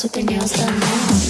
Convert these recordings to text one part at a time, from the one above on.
nosso tenho está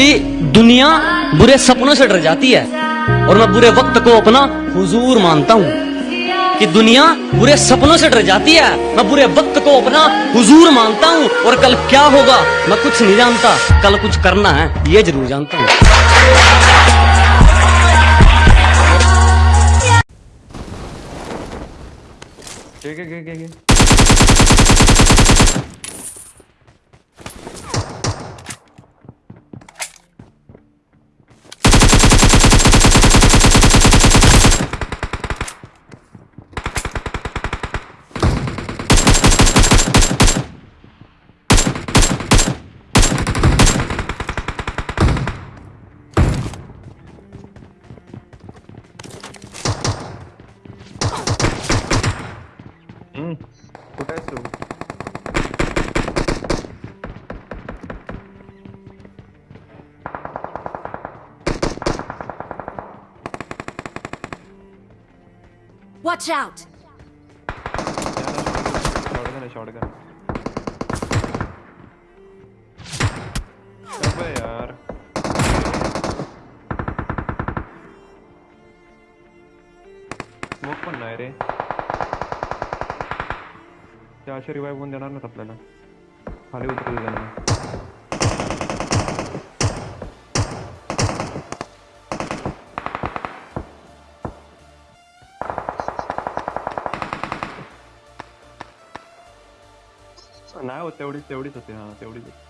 कि दुनिया बुरे सपनों से डर जाती है। और मैं बुरे वक्त को अपना हुजूर मानता हूँ कि दुनिया बुरे सपनों से डर जाती है। मैं बुरे वक्त को अपना हुजूर मानता हूँ। और कल क्या होगा, मैं कुछ नहीं जानता। कल कुछ करना है, ये ज़रूर जानता हूँ। के के के के Watch out! Shotgun है शॉटगन अबे यार स्मोक पण नाही रे त्या अशा रिवाईव्ह होऊन देणार नाहीत आपल्याला खाली उतरू देणार त्यांना हो, तेवढीच तेवढीच होते. हा तेवढीच होती.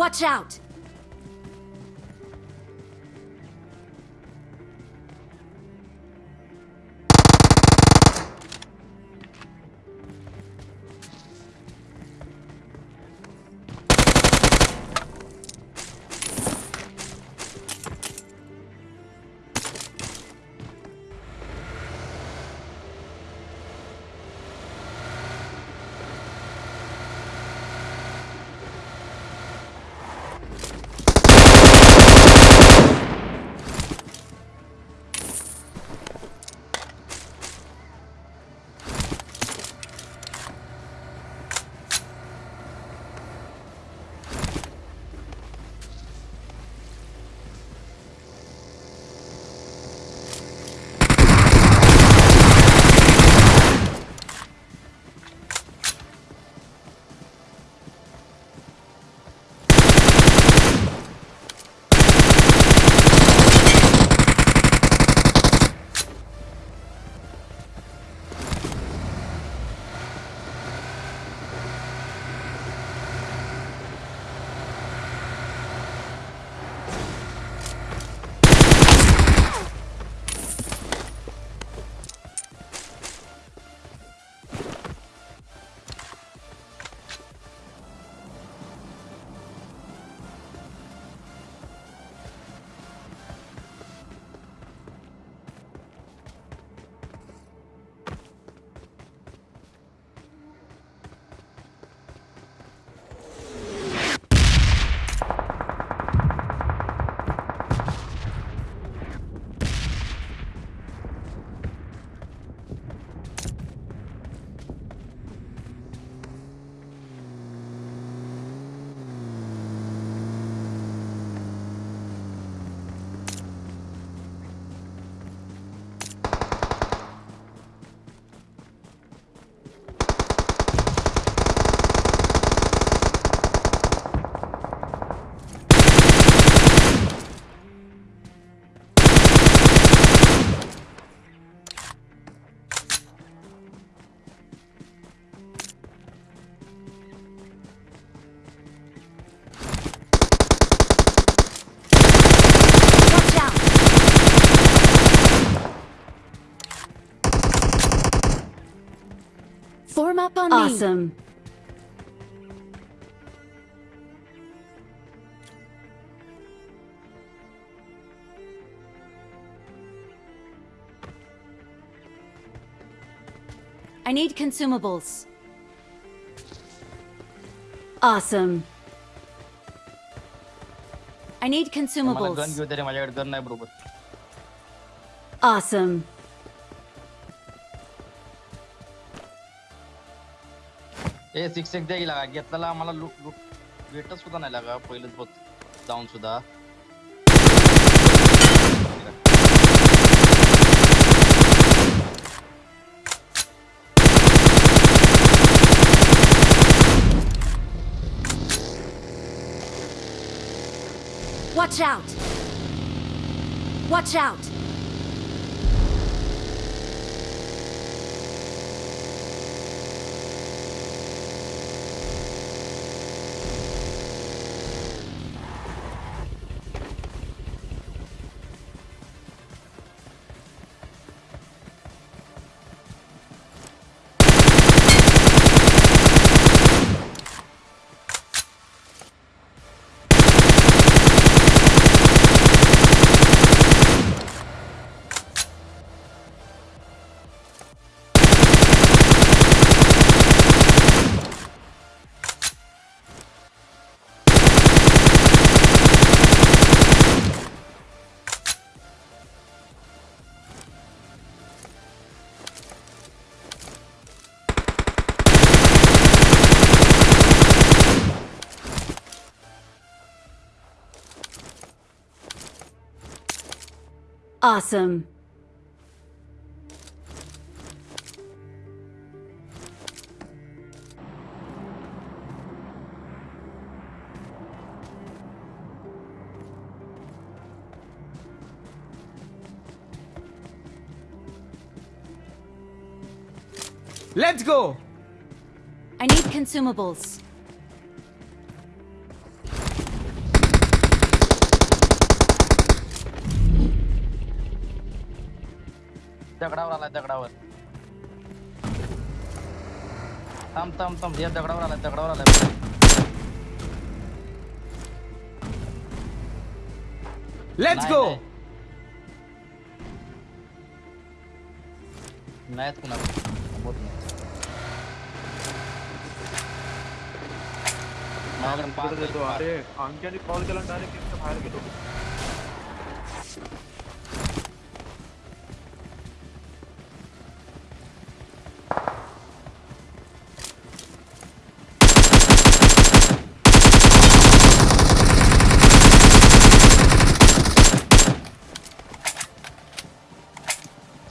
Watch out! up on awesome. me. Awesome. I need consumables. Awesome. I need consumables. Awesome. A six एक द्यायला लागा घेतलेला आम्हाला लूट लूट भेटच सुद्धा नाही लागा, पहिलेच बघ जाऊन सुद्धा Watch out! Watch out! Awesome. Let's go! I need consumables. दगडावर. आलाय दगडावर थांब थांब थांब. हे दगडावर आलाय दगडावर आलाय. Let's नाही, go! नाही. नाहीत कुणाला. होत नाही. माझ्याकडे पाच अरे अंक्याने कॉल केला डायरेक्ट बाहेर गेलो.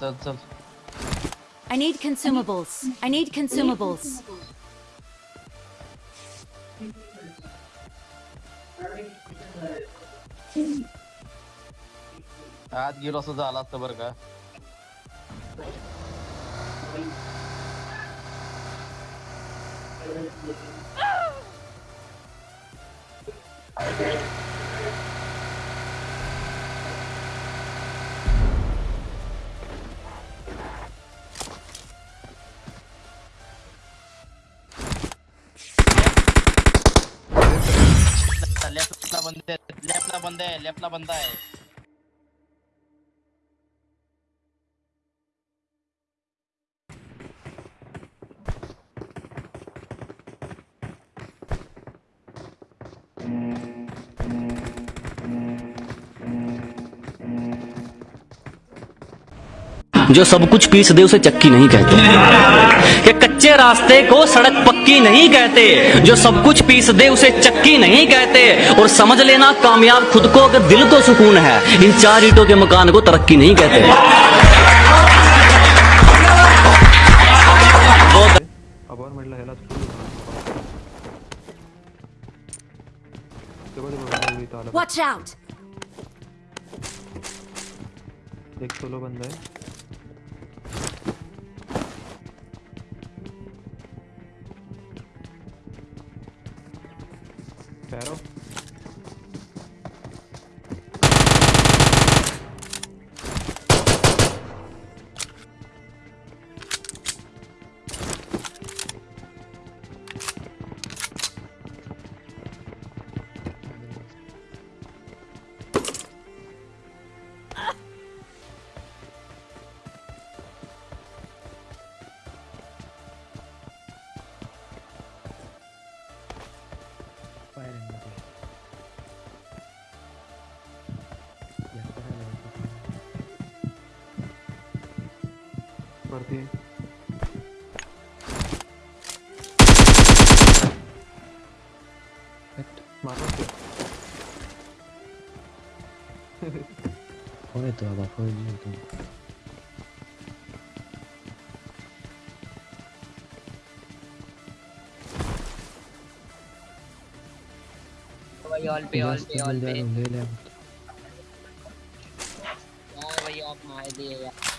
चल चल I need consumables. I need consumables. आत गेलो असं झालं असतं बरं का लेफ्टला लेफ़्ट अपना बंदा है। जो सब कुछ पीस दे उसे चक्की नहीं कहते कि कच्चे रास्ते को सड़क पक्की नहीं कहते जो सब कुछ पीस दे उसे चक्की नहीं कहते और समझ लेना कामयाब खुद को अगर दिल को सुकून है इन चार ईटों के मकान को तरक्की नहीं कहते. Watch out! एक सोलो बंद आहे पॅरो कर दिए Olha tu, ela foi de tudo. भाई ऑल पे ऑल पे ऑल पे। ले ले। ओ भाई ऑफ़ मार दिए यार।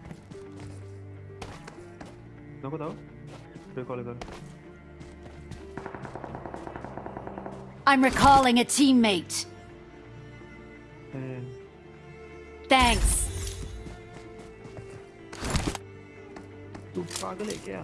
पीजी तुझ्याकडे नको जाऊ रिकॉल कर I'm recalling a teammate. Hey, Thanks. तू पागल आहे क्या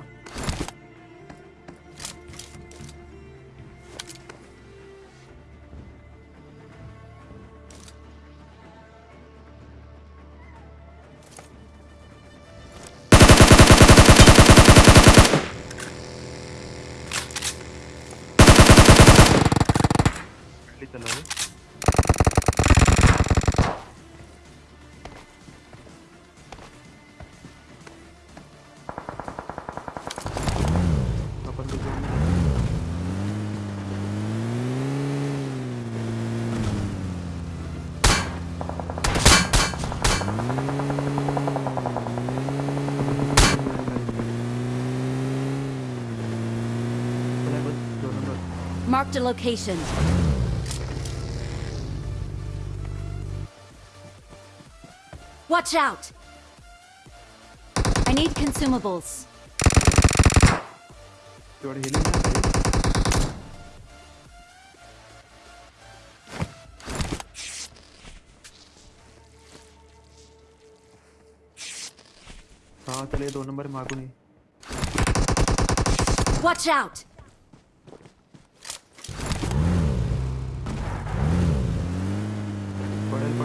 Marked a location. Watch out! I need consumables. तेवढं हेलिंग नाही हा चल ये दोन नंबर मागून ये Watch out!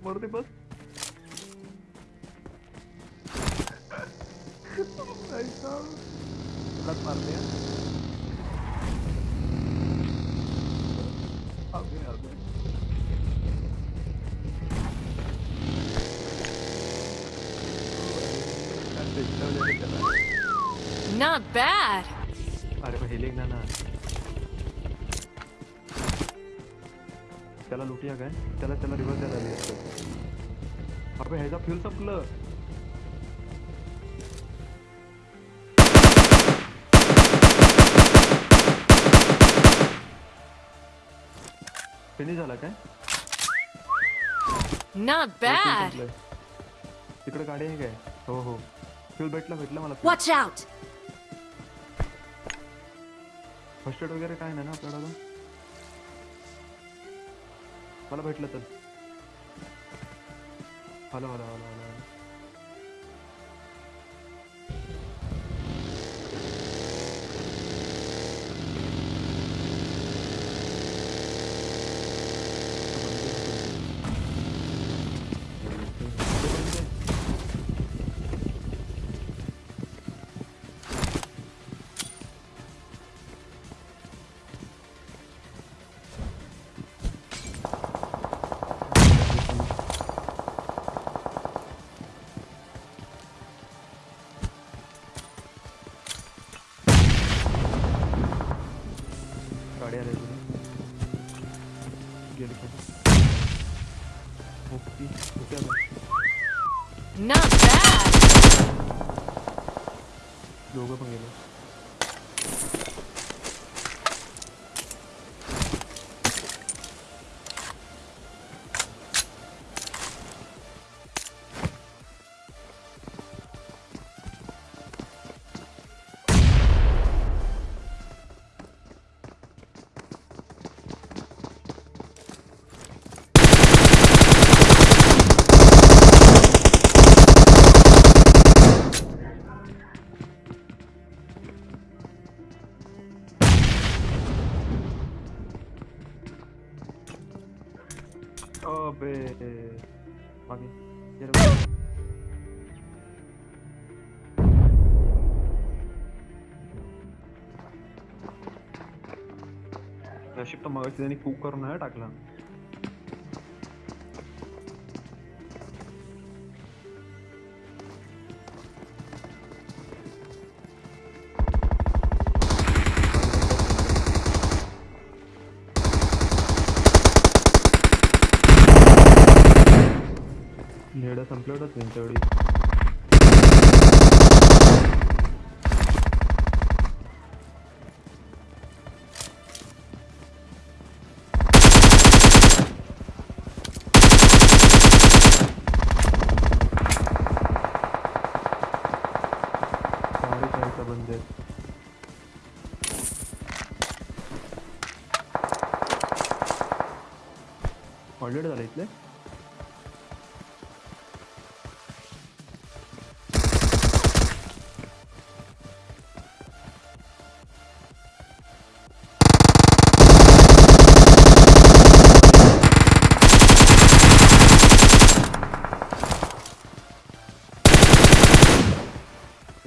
लूट मारते बस ऐसा लत मारते हैं अबे अबे अरे इतना वजह से चला Not bad. अरे पण हेलिंग ना ना त्याला लुटिया काय त्याला त्याला रिव्हर्स द्यायला लागली असतं अबे ह्याचा फ्युल संपलं फिनिश झाला काय? Bad. संपलंय. तिकडे गाडी आहे काय? हो हो. फ्युल भेटला भेटला मला Watch out! फ़र्स्ट एड वगैरे काय नाही ना आपल्याला मला भेटलं तर. Hala hala hala hala. amarela ali. Peguei ele aqui. Vou pegar. Not bad! Jogou pra mim, né? 확인 여러분 야 10도 막을 때 되니까 우가로 날 टाकला 30.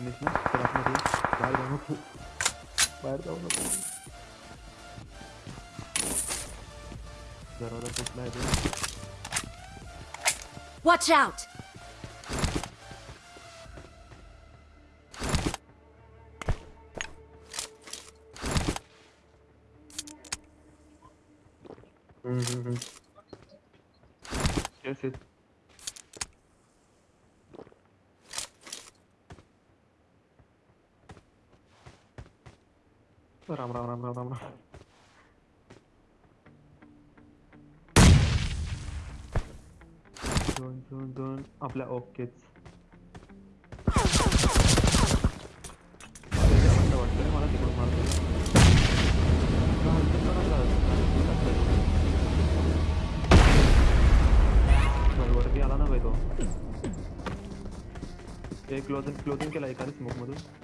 Güneşine tarafına değil. Bari ben. Watch out! Yes, it. Ram Ram Ram Ram Ram Ram. दोन दोन दोन, आपल्या ओकेच। ना बाई तो। एक क्लोजिंग क्लोजिंग केला एकाने स्मोक मधून।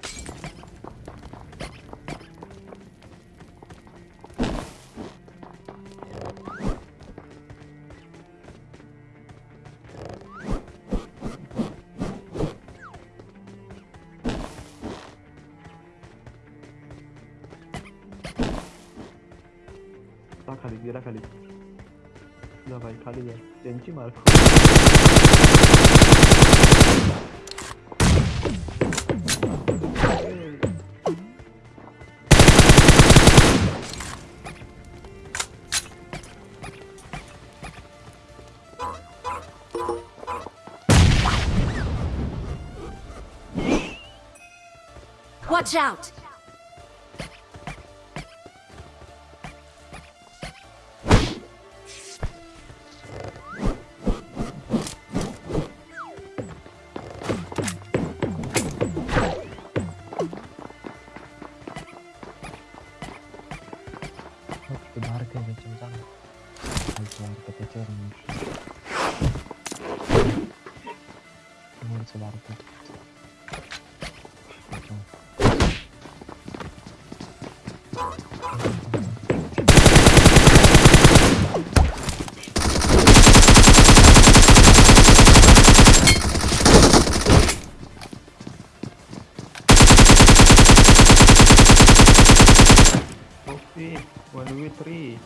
Watch out! menurut saudaraku Waduh, three.